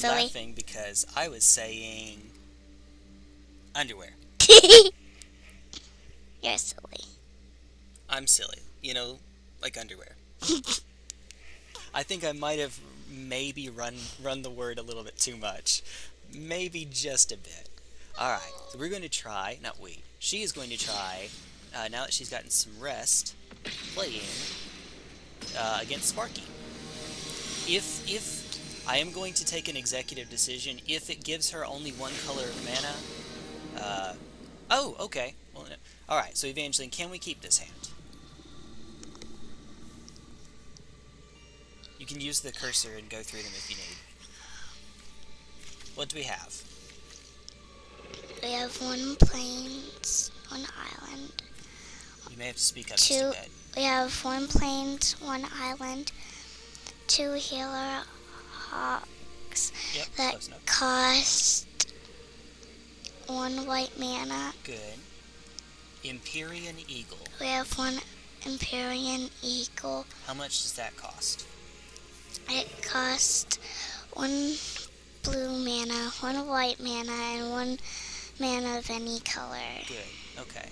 silly. laughing because I was saying underwear. You're silly. I'm silly. You know, like underwear. I think I might have maybe run run the word a little bit too much. Maybe just a bit. Alright, so we're going to try, not we, she is going to try, uh, now that she's gotten some rest, playing uh, against Sparky. If, if, I am going to take an executive decision, if it gives her only one color of mana, uh, oh, okay, well, no. alright, so Evangeline, can we keep this hand? You can use the cursor and go through them if you need. What do we have? We have one plains, one island. You may have to speak up Two. We have one plains, one island, two healer hawks Yep, that cost one white mana. Good. Empyrean Eagle. We have one Empyrean eagle. How much does that cost? It cost one blue mana, one white mana, and one mana of any color. Good. Okay.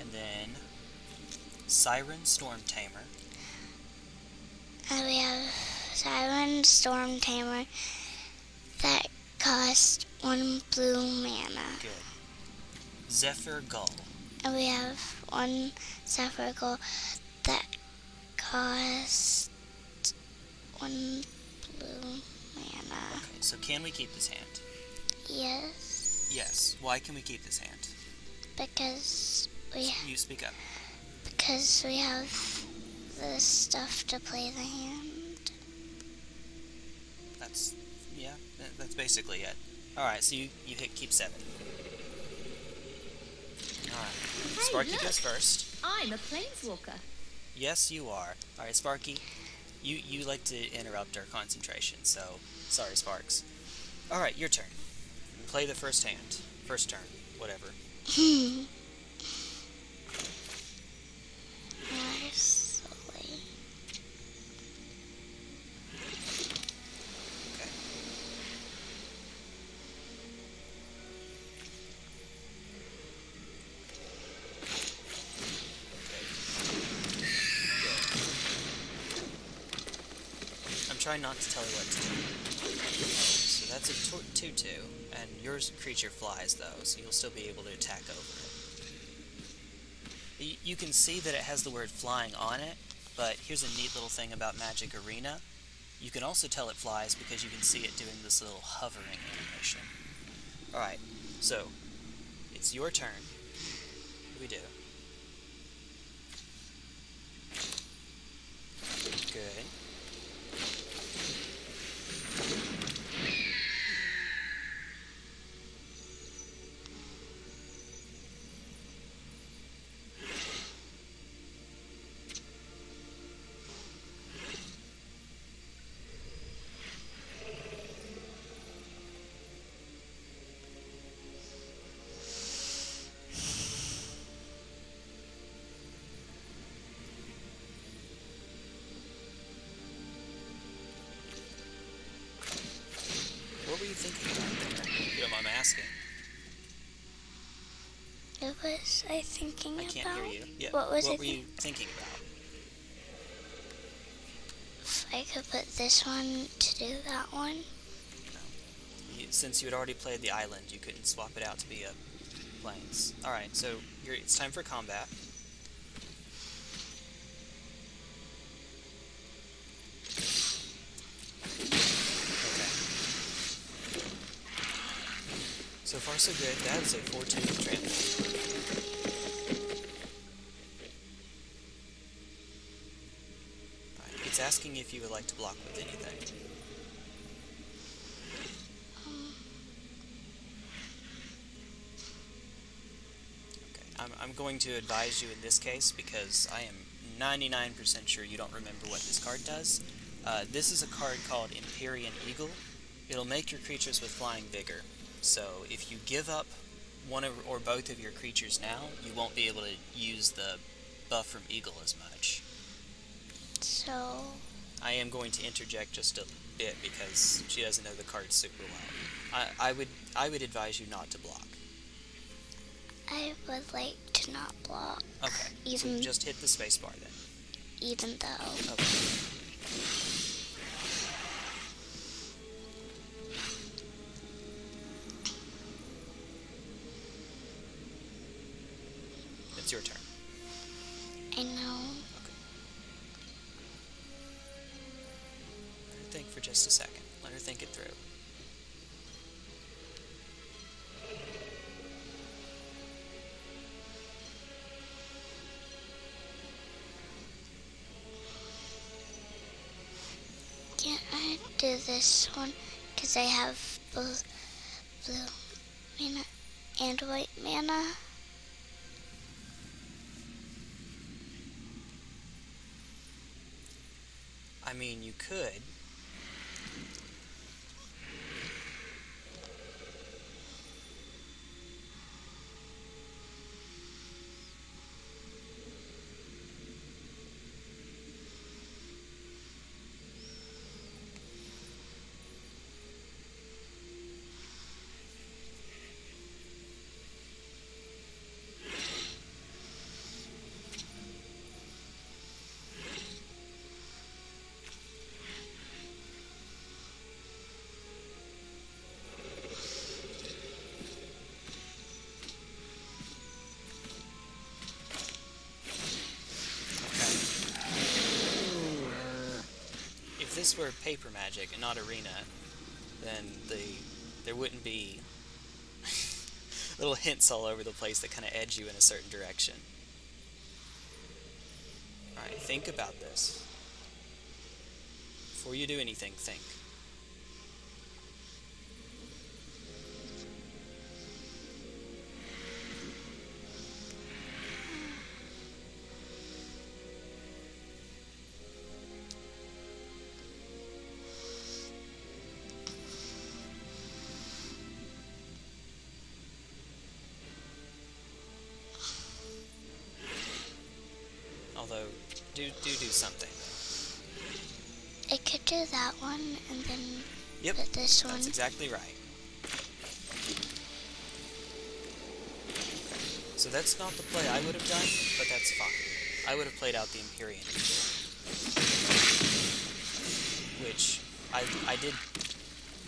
And then Siren Stormtamer. And we have Siren Stormtamer that cost one blue mana. Good. Zephyr Gull. And we have one Zephyr Gull that cost one blue mana. Okay, so can we keep this hand? Yes, Yes. Why can we keep this hand? because we You speak up. because we have the stuff to play the hand. That's yeah. That's basically it. All right. So you you hit keep seven. All right. Sparky look. goes first. I'm a planeswalker. Yes, you are. All right, Sparky. You you like to interrupt our concentration, so sorry, Sparks. All right, your turn. Play the first hand. First turn. Whatever. I'm not to tell you what to do. So that's a 2-2, and your creature flies though, so you'll still be able to attack over it. Y- You can see that it has the word flying on it, but here's a neat little thing about Magic Arena. You can also tell it flies because you can see it doing this little hovering animation. Alright, so, it's your turn. What do we do? Good. Was I thinking I about? can't hear you. Yeah. What was I were you thinking about? If I could put this one to do that one. You, since you had already played the island, you couldn't swap it out to be a plains. Alright, so you're, it's time for combat. So far so good. That's a 4-2 trample. Asking if you would like to block with anything. Okay, I'm, I'm going to advise you in this case because I am 99% sure you don't remember what this card does. Uh, this is a card called Empyrean Eagle. It'll make your creatures with flying vigor. So if you give up one or both of your creatures now, you won't be able to use the buff from Eagle as much. So I am going to interject just a bit because she doesn't know the cards super well. I, I would I would advise you not to block. I would like to not block. Okay. Even so just hit the space bar then. even though Okay. Do this one because I have both blue mana and white mana. I mean, you could. This were paper magic and not arena, then the there wouldn't be little hints all over the place that kind of edge you in a certain direction. Alright, think about this. Before you do anything, think. Do do do something. It could do that one and then Yep, put this one. That's exactly right. So that's not the play I would have done, but that's fine. I would have played out the Empyrean Which, I, I did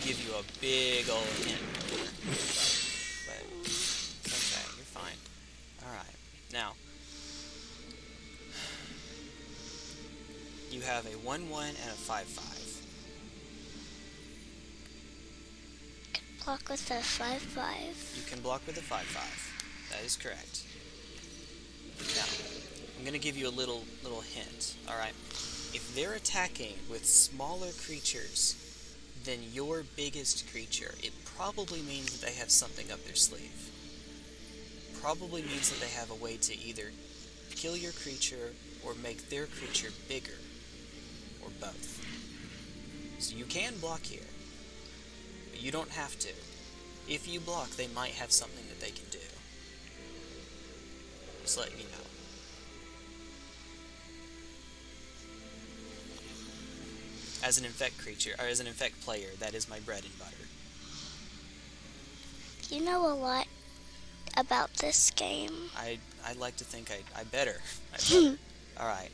give you a big old hint. But, it's okay, you're fine. Alright, now. You have a 1-1 and a 5-5. Block with a five five. You can block with a 5-5. That is correct. Now, I'm gonna give you a little little hint, alright? If they're attacking with smaller creatures than your biggest creature, it probably means that they have something up their sleeve. Probably means that they have a way to either kill your creature or make their creature bigger. Or both. So you can block here. But you don't have to. If you block, they might have something that they can do. Just letting you know. As an infect creature, or as an infect player, that is my bread and butter. You know a lot about this game. I I like to think I I better. I better. All right,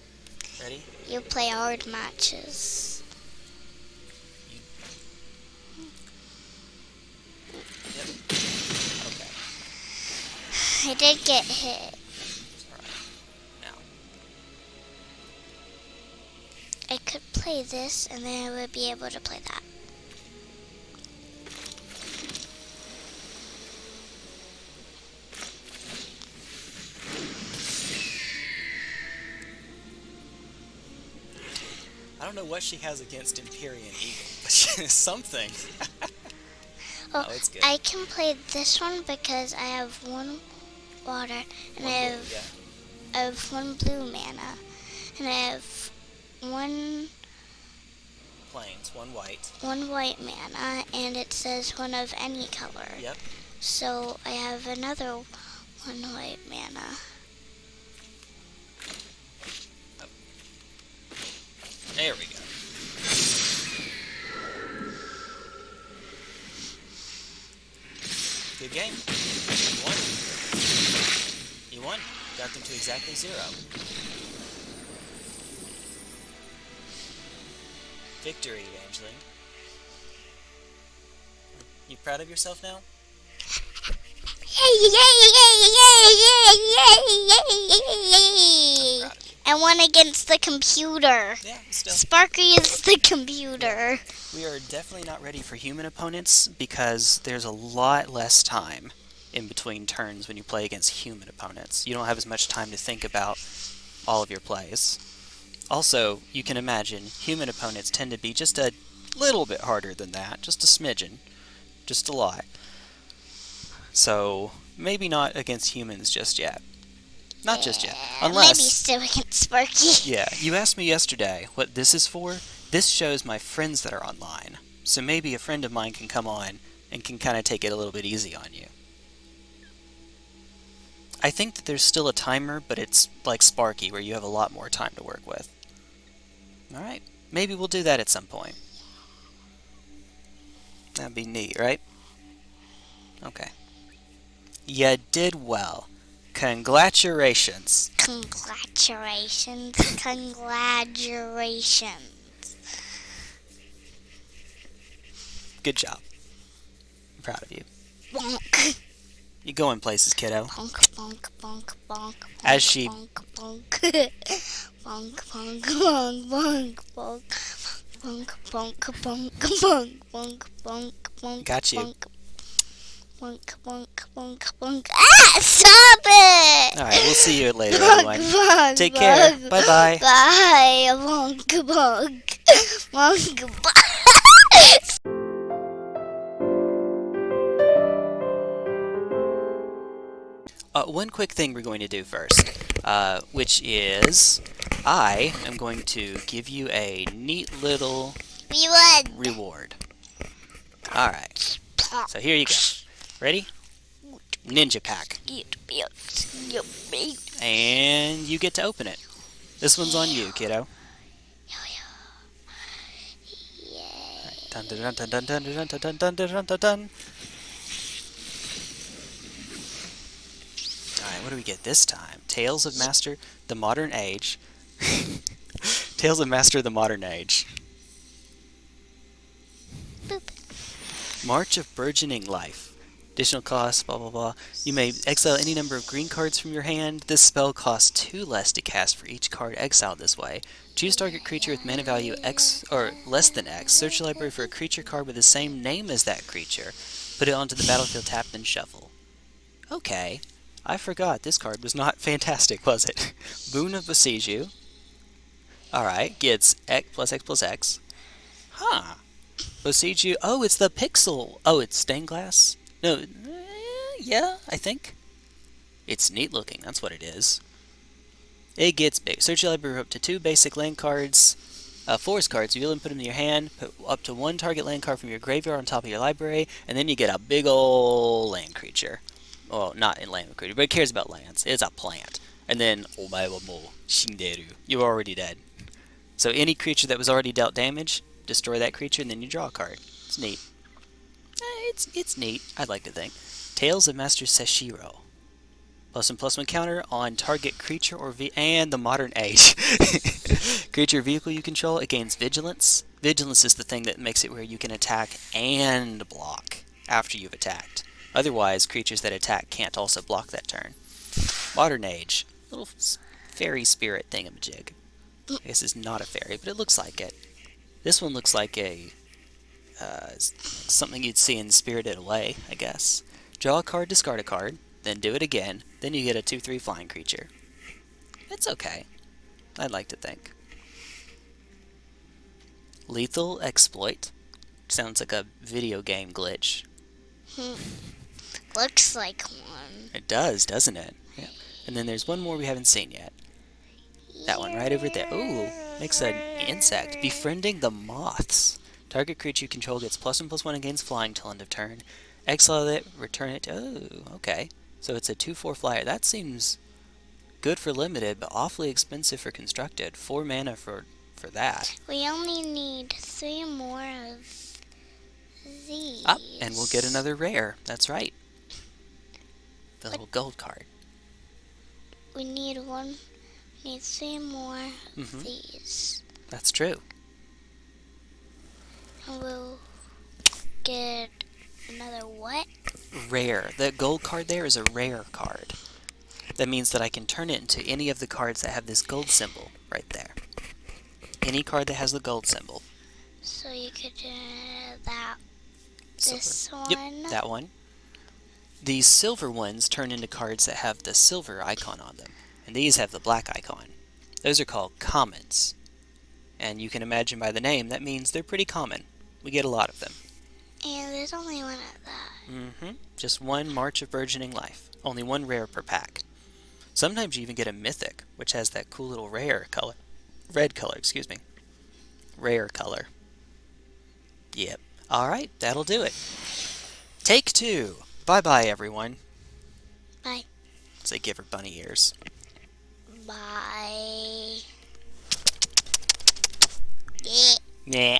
ready? You play hard matches. Yep. Okay. I did get hit. All right. Now, I could play this and then I would be able to play that. Don't know what she has against Empyrean Eagle, but she has something. Oh, Oh, it's good. I can play this one because I have one water and I One blue, have yeah. I have one blue mana and I have one Plains, one white. one white mana and it says one of any color. Yep. So I have another one white mana. There we go. Good game. You won. You won. Got them to exactly zero. Victory, Evangeline. You proud of yourself now? Yay, Proud of you. I won against the computer. Yeah, still. Sparky is the computer. We are definitely not ready for human opponents because there's a lot less time in between turns when you play against human opponents. You don't have as much time to think about all of your plays. Also, you can imagine human opponents tend to be just a little bit harder than that, just a smidgen, just a lot. So, maybe not against humans just yet. Not just yet. Unless Maybe still against Sparky. yeah, you asked me yesterday what this is for. This shows my friends that are online. So maybe a friend of mine can come on and can kind of take it a little bit easy on you. I think that there's still a timer, but it's like Sparky, where you have a lot more time to work with. Alright, maybe we'll do that at some point. That'd be neat, right? Okay. You did well. Congratulations. Congratulations. Congratulations. Good job. I'm proud of you. Bonk. You going places, kiddo. Bonk, bonk, bonk, bonk. As she- Bonk, bonk. bonk, bonk, bonk, bonk, bonk. Bonk, bonk, bonk, bonk, bonk, bonk, bonk. Got you. Bonk, bonk, bonk, bonk, bonk. Ah! Stop it! Alright, we'll see you later, Bonk, everyone. bonk, Take care. bonk. Bye-bye. Bye. Bonk, bonk. Bonk, bonk. Uh, one quick thing we're going to do first, uh, which is I am going to give you a neat little won. reward. Alright, so here you go. Ready? Ninja Pack. And you get to open it. This one's on you, kiddo. Dun dun dun dun dun dun dun dun dun dun dun. Alright, what do we get this time? Tales of Master the Modern Age. Tales of Master the Modern Age. Boop. March of Burgeoning Life. Additional costs, blah blah blah. You may exile any number of green cards from your hand. This spell costs two less to cast for each card exiled this way. Choose target creature with mana value X or less than X. Search your library for a creature card with the same name as that creature. Put it onto the battlefield tapped and shuffle. Okay. I forgot this card was not fantastic, was it? Boon of Boseiju. Alright, gets X plus X plus X. Huh. Boseiju. Oh, it's the pixel. Oh, it's stained glass? No, eh, yeah, I think. It's neat looking, that's what it is. It gets big. Search your library up to two basic land cards, uh, forest cards. You and put them in your hand, put up to one target land card from your graveyard on top of your library, and then you get a big ol' land creature. Well, not in land creature, but it cares about lands. It's a plant. And then, omae wa mou shinderu. You're already dead. So any creature that was already dealt damage, destroy that creature, and then you draw a card. It's neat. Eh, it's it's neat. I'd like to think. Tales of Master Seshiro. Plus one plus one counter on target creature or ve and the modern age. creature vehicle you control it gains vigilance. Vigilance is the thing that makes it where you can attack and block after you've attacked. Otherwise, creatures that attack can't also block that turn. Modern age. Little fairy spirit thingamajig. I guess it's not a fairy, but it looks like it. This one looks like a uh, something you'd see in Spirited Away, I guess. Draw a card, discard a card, then do it again, then you get a 2-3 flying creature. It's okay. I'd like to think. Lethal Exploit. Sounds like a video game glitch. Looks like one. It does, doesn't it? Yeah. And then there's one more we haven't seen yet. That one right over there. Ooh, makes an insect. Befriending the moths. Target creature you control gets plus one plus one against flying till end of turn. Exile it, return it. Oh, okay. So it's a 2-4 flyer. That seems good for limited, but awfully expensive for constructed. Four mana for for that. We only need three more of these. Up, and we'll get another rare. That's right. the little gold card. We need one. We need three more of Mhm. these. That's true. We'll get another what? Rare. The gold card there is a rare card. That means that I can turn it into any of the cards that have this gold symbol right there. Any card that has the gold symbol. So you could do that. Silver. This one. Yep, that one. These silver ones turn into cards that have the silver icon on them, and these have the black icon. Those are called commons. And you can imagine by the name, that means they're pretty common. We get a lot of them. And there's only one of that. Mm-hmm. Just one March of Burgeoning Life. Only one rare per pack. Sometimes you even get a mythic, which has that cool little rare color. Red color, excuse me. Rare color. Yep. Alright, that'll do it. Take two. Bye bye, everyone. Bye. Say give her bunny ears. Bye. Yeah.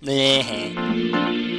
咧嘿